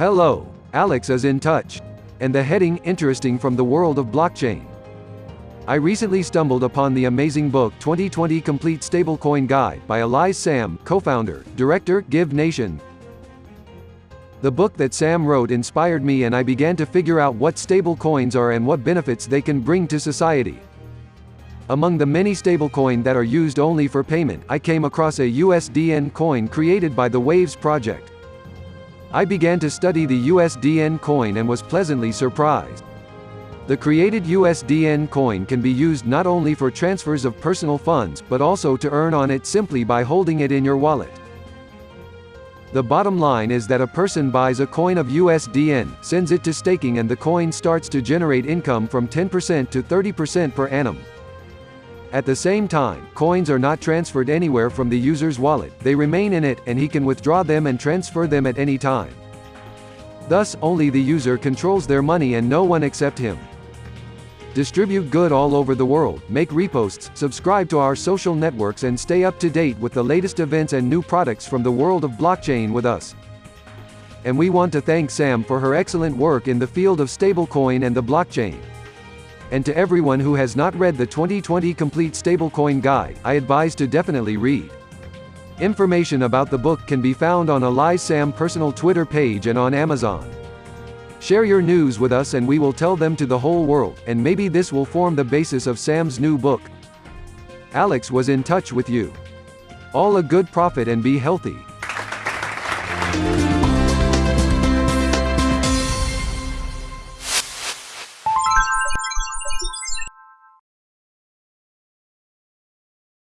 Hello, Alex is in touch. And the heading interesting from the world of blockchain. I recently stumbled upon the amazing book 2020 Complete Stablecoin Guide by Elias Sam, co-founder, director, Give Nation. The book that Sam wrote inspired me and I began to figure out what stablecoins are and what benefits they can bring to society. Among the many stablecoin that are used only for payment, I came across a USDN coin created by the Waves project. I began to study the USDN coin and was pleasantly surprised. The created USDN coin can be used not only for transfers of personal funds, but also to earn on it simply by holding it in your wallet. The bottom line is that a person buys a coin of USDN, sends it to staking and the coin starts to generate income from 10% to 30% per annum. At the same time, coins are not transferred anywhere from the user's wallet, they remain in it, and he can withdraw them and transfer them at any time. Thus, only the user controls their money and no one except him. Distribute good all over the world, make reposts, subscribe to our social networks and stay up to date with the latest events and new products from the world of blockchain with us. And we want to thank Sam for her excellent work in the field of stablecoin and the blockchain. And to everyone who has not read the 2020 Complete Stablecoin Guide, I advise to definitely read. Information about the book can be found on Elias Sam personal Twitter page and on Amazon. Share your news with us and we will tell them to the whole world, and maybe this will form the basis of Sam's new book. Alex was in touch with you. All a good profit and be healthy.